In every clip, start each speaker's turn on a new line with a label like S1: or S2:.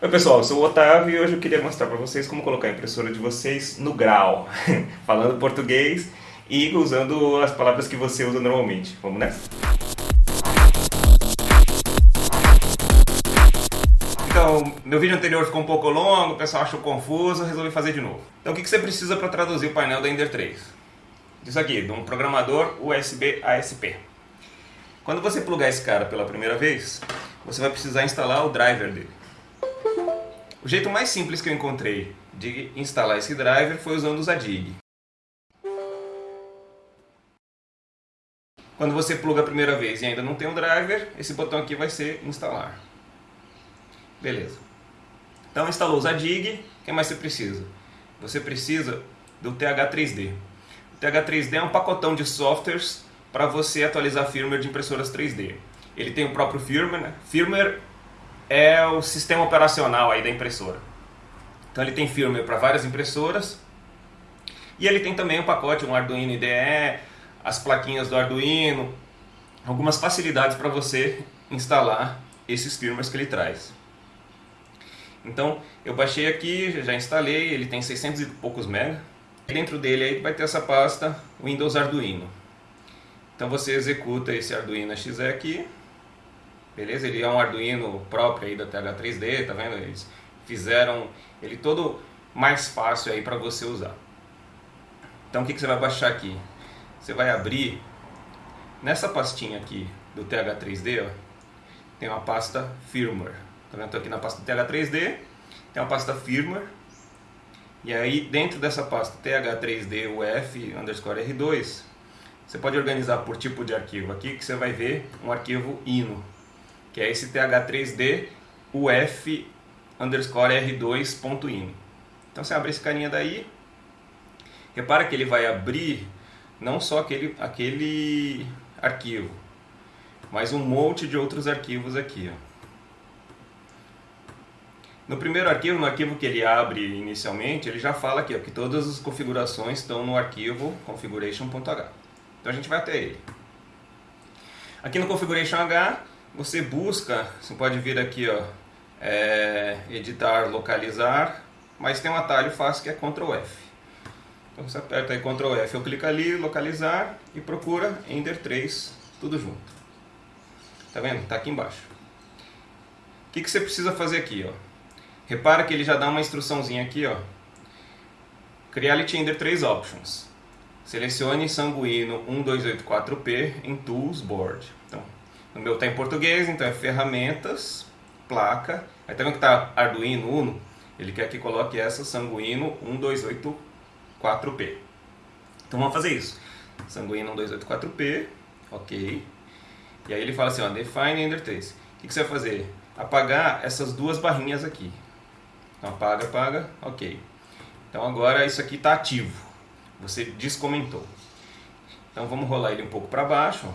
S1: Oi pessoal, eu sou o Otávio e hoje eu queria mostrar para vocês como colocar a impressora de vocês no grau, falando português e usando as palavras que você usa normalmente. Vamos nessa? Então, meu vídeo anterior ficou um pouco longo, o pessoal achou confuso, resolvi fazer de novo. Então o que você precisa para traduzir o painel da Ender 3? Disso aqui, de um programador USB ASP. Quando você plugar esse cara pela primeira vez, você vai precisar instalar o driver dele. O jeito mais simples que eu encontrei de instalar esse driver foi usando o Zadig. Quando você pluga a primeira vez e ainda não tem o um driver, esse botão aqui vai ser instalar. Beleza. Então instalou o Zadig, o que mais você precisa? Você precisa do TH3D. O TH3D é um pacotão de softwares para você atualizar firmware de impressoras 3D. Ele tem o próprio firmware, né? firmware é o sistema operacional aí da impressora. Então ele tem firmware para várias impressoras e ele tem também um pacote, um Arduino IDE, as plaquinhas do Arduino, algumas facilidades para você instalar esses firmwares que ele traz. Então eu baixei aqui, já instalei, ele tem 600 e poucos mega. Dentro dele aí vai ter essa pasta Windows Arduino. Então você executa esse Arduino XE aqui, beleza? Ele é um Arduino próprio aí da TH3D, tá vendo? Eles fizeram ele todo mais fácil aí para você usar. Então o que, que você vai baixar aqui? Você vai abrir nessa pastinha aqui do TH3D, ó, tem uma pasta firmware. Tá vendo? Estou aqui na pasta TH3D, tem uma pasta firmware. E aí dentro dessa pasta TH3D UF underscore R2, você pode organizar por tipo de arquivo aqui, que você vai ver um arquivo INO, que é esse th3d uf underscore r2.ino. Então você abre esse carinha daí, repara que ele vai abrir não só aquele, aquele arquivo, mas um monte de outros arquivos aqui. Ó. No primeiro arquivo, no arquivo que ele abre inicialmente, ele já fala aqui ó, que todas as configurações estão no arquivo configuration.h. Então a gente vai até ele. Aqui no Configuration H, você busca, você pode vir aqui, ó, é, editar, localizar, mas tem um atalho fácil que é Ctrl F. Então você aperta aí Ctrl F, eu clico ali, localizar e procura Ender 3, tudo junto. Tá vendo? Tá aqui embaixo. O que, que você precisa fazer aqui, ó? Repara que ele já dá uma instruçãozinha aqui, ó. Creality Ender 3 Options. Selecione Sanguino 1284P em Tools Board. Então, no meu está em português, então é ferramentas, placa. Aí tá vendo que está Arduino Uno? Ele quer que coloque essa Sanguino 1284P. Então vamos fazer isso. Sanguino 1284P, ok. E aí ele fala assim, ó, define 3. O que, que você vai fazer? Apagar essas duas barrinhas aqui. Então apaga, apaga, ok. Então agora isso aqui está ativo. Você descomentou. Então vamos rolar ele um pouco para baixo.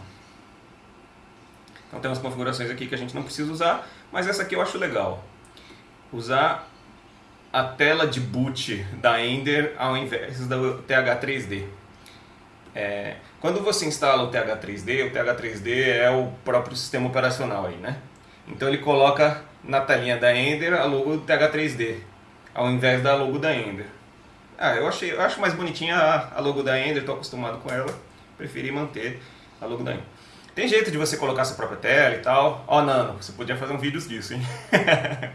S1: Então tem umas configurações aqui que a gente não precisa usar, mas essa aqui eu acho legal. Usar a tela de boot da Ender ao invés do TH3D. É, quando você instala o TH3D, o TH3D é o próprio sistema operacional aí, né? Então ele coloca na telinha da Ender a logo do TH3D, ao invés da logo da Ender. Ah, eu, achei, eu acho mais bonitinha a, a logo da Ender, estou acostumado com ela. Preferi manter a logo da Ender. Tem jeito de você colocar sua própria tela e tal. Ó, oh, Nano, você podia fazer um vídeo disso, hein?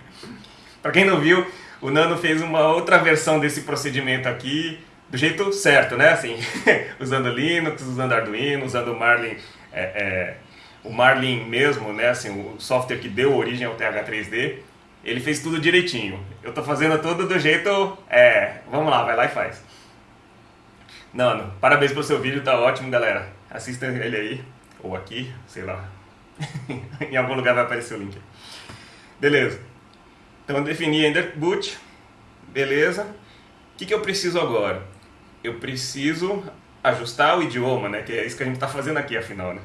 S1: Para quem não viu, o Nano fez uma outra versão desse procedimento aqui, do jeito certo, né? Assim, usando Linux, usando Arduino, usando o Marlin, é, é, o Marlin mesmo, né? Assim, o software que deu origem ao TH3D. Ele fez tudo direitinho. Eu tô fazendo tudo do jeito... É, vamos lá, vai lá e faz. Nano, parabéns pelo seu vídeo, tá ótimo, galera. Assista ele aí, ou aqui, sei lá. em algum lugar vai aparecer o link. Beleza. Então, defini Ender Boot. Beleza. O que, que eu preciso agora? Eu preciso ajustar o idioma, né? Que é isso que a gente está fazendo aqui, afinal, né?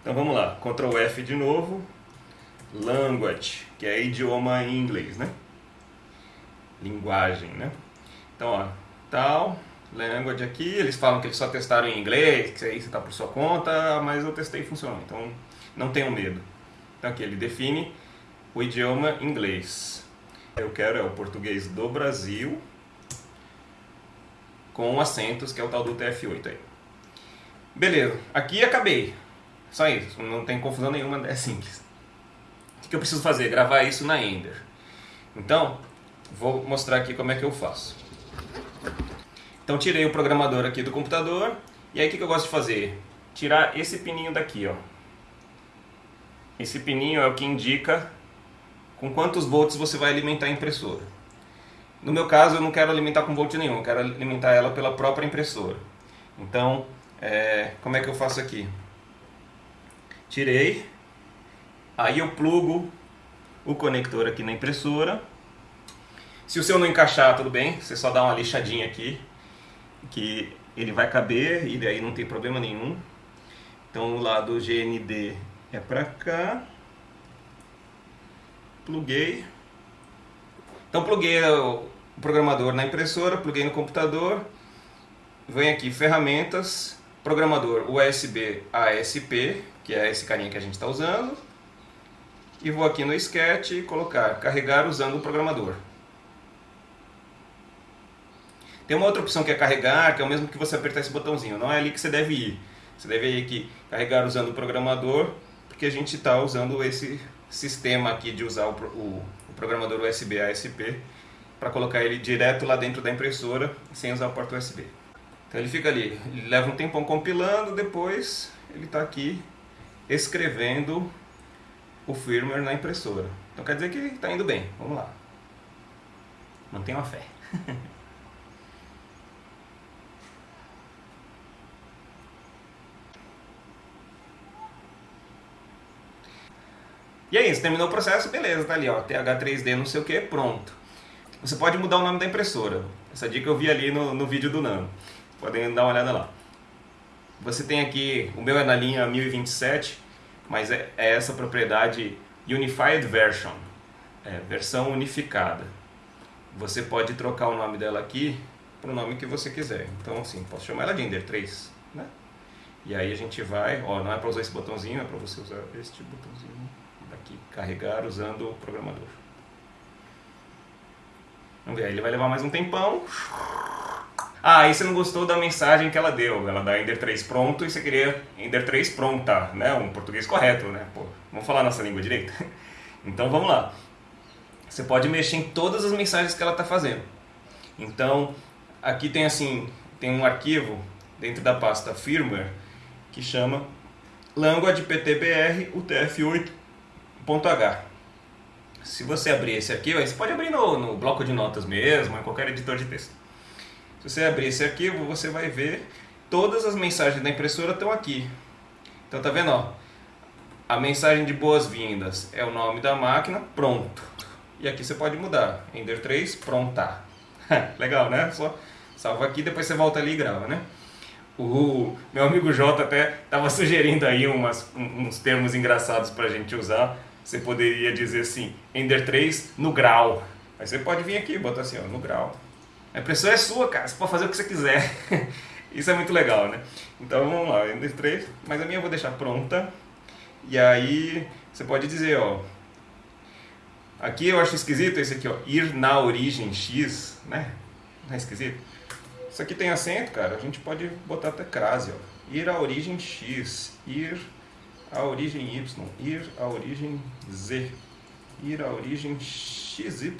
S1: Então, vamos lá. Ctrl F de novo language, que é idioma em inglês, né? Linguagem, né? Então, ó, tal, language aqui, eles falam que eles só testaram em inglês, que aí você está por sua conta, mas eu testei e funcionou, então não tenham medo. Então aqui ele define o idioma inglês. Eu quero é o português do Brasil com acentos, que é o tal do TF8 aí. Beleza, aqui acabei. Só isso, não tem confusão nenhuma, é simples. O que eu preciso fazer? Gravar isso na Ender. Então, vou mostrar aqui como é que eu faço. Então tirei o programador aqui do computador, e aí o que eu gosto de fazer? Tirar esse pininho daqui, ó. Esse pininho é o que indica com quantos volts você vai alimentar a impressora. No meu caso, eu não quero alimentar com volt nenhum, eu quero alimentar ela pela própria impressora. Então, é, como é que eu faço aqui? Tirei, aí eu plugo o conector aqui na impressora. Se o seu não encaixar, tudo bem, você só dá uma lixadinha aqui, que ele vai caber e daí não tem problema nenhum. Então o lado GND é para cá. Pluguei. Então pluguei o programador na impressora, pluguei no computador. Vem aqui ferramentas, programador USB ASP, que é esse carinha que a gente está usando. E vou aqui no Sketch e colocar carregar usando o programador. Tem uma outra opção que é carregar, que é o mesmo que você apertar esse botãozinho. Não é ali que você deve ir. Você deve ir aqui, carregar usando o programador, porque a gente está usando esse sistema aqui de usar o, o, o programador USB ASP para colocar ele direto lá dentro da impressora, sem usar a porta USB. Então ele fica ali, ele leva um tempão compilando, depois ele está aqui escrevendo o firmware na impressora. Então quer dizer que está indo bem, vamos lá. Mantenha a fé. E é isso, terminou o processo, beleza, tá ali, ó, TH3D não sei o que, pronto. Você pode mudar o nome da impressora. Essa dica eu vi ali no, no vídeo do Nano. Podem dar uma olhada lá. Você tem aqui, o meu é na linha 1027, mas é, é essa propriedade Unified Version, é, versão unificada. Você pode trocar o nome dela aqui para o nome que você quiser. Então, assim, posso chamar ela de Ender 3, né? E aí a gente vai, ó, não é para usar esse botãozinho, é para você usar este botãozinho aqui, carregar usando o programador. Vamos ver, ele vai levar mais um tempão. Ah, aí você não gostou da mensagem que ela deu, ela dá Ender 3 pronto e você queria Ender 3 pronta, né? Um português correto, né? Pô, vamos falar nossa língua direita? Então vamos lá. Você pode mexer em todas as mensagens que ela está fazendo. Então, aqui tem assim, tem um arquivo dentro da pasta firmware que chama language ptbr utf8 .h. Se você abrir esse arquivo, você pode abrir no, no bloco de notas mesmo, em qualquer editor de texto. Se você abrir esse arquivo, você vai ver todas as mensagens da impressora estão aqui. Então tá vendo, ó? A mensagem de boas-vindas é o nome da máquina, pronto. E aqui você pode mudar. Ender 3, pronta. Legal, né? Só salva aqui, depois você volta ali e grava, né? O meu amigo J até estava sugerindo aí umas, uns termos engraçados para a gente usar você poderia dizer assim, Ender 3 no grau. Aí você pode vir aqui e botar assim, ó, no grau. A impressora é sua, cara, você pode fazer o que você quiser. Isso é muito legal, né? Então vamos lá, Ender 3, mas a minha eu vou deixar pronta. E aí você pode dizer, ó, aqui eu acho esquisito esse aqui, ó, ir na origem X, né? Não é esquisito? Isso aqui tem acento, cara, a gente pode botar até crase, ó. Ir à origem X, ir a origem Y, ir à origem Z, ir à origem XYZ.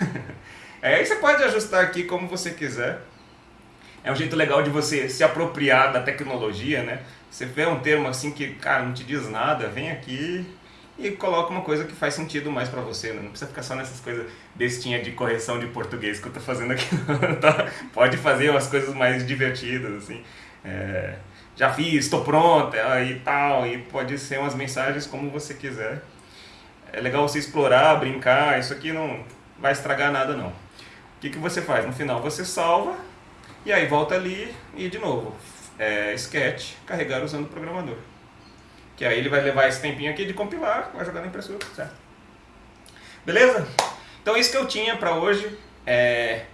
S1: é, aí você pode ajustar aqui como você quiser. É um jeito legal de você se apropriar da tecnologia, né? Você vê um termo assim que, cara, não te diz nada, vem aqui e coloca uma coisa que faz sentido mais para você, né? Não precisa ficar só nessas coisas bestinha de correção de português que eu tô fazendo aqui. Tá? Pode fazer umas coisas mais divertidas, assim. É já fiz, estou pronta e tal, e pode ser umas mensagens como você quiser. É legal você explorar, brincar, isso aqui não vai estragar nada não. O que, que você faz? No final você salva, e aí volta ali e de novo, é, sketch, carregar usando o programador. Que aí ele vai levar esse tempinho aqui de compilar, vai jogar na impressora, certo? Beleza? Então isso que eu tinha para hoje. É...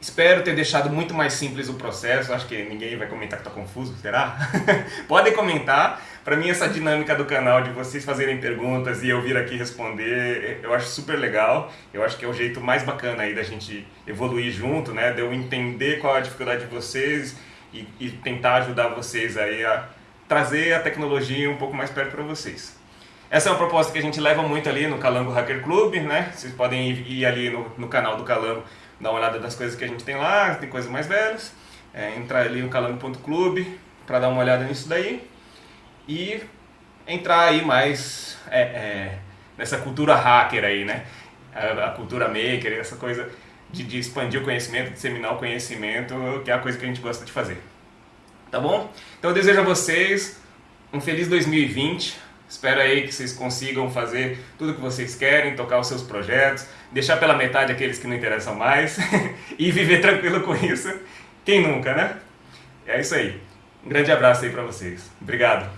S1: Espero ter deixado muito mais simples o processo. Acho que ninguém vai comentar que está confuso, será? Podem comentar. Para mim, essa dinâmica do canal de vocês fazerem perguntas e eu vir aqui responder, eu acho super legal. Eu acho que é o jeito mais bacana aí da gente evoluir junto, né? De eu entender qual é a dificuldade de vocês e, e tentar ajudar vocês aí a trazer a tecnologia um pouco mais perto para vocês. Essa é uma proposta que a gente leva muito ali no Calango Hacker Club, né? Vocês podem ir, ir ali no, no canal do Calango dar uma olhada das coisas que a gente tem lá, tem coisas mais velhas, é, entrar ali no calango.club para dar uma olhada nisso daí e entrar aí mais é, é, nessa cultura hacker aí, né? A, a cultura maker, essa coisa de, de, expandir o conhecimento, disseminar o conhecimento, que é a coisa que a gente gosta de fazer. Tá bom? Então eu desejo a vocês um feliz 2020. Espero aí que vocês consigam fazer tudo o que vocês querem, tocar os seus projetos, deixar pela metade aqueles que não interessam mais e viver tranquilo com isso. Quem nunca, né? É isso aí. Um grande abraço aí para vocês. Obrigado.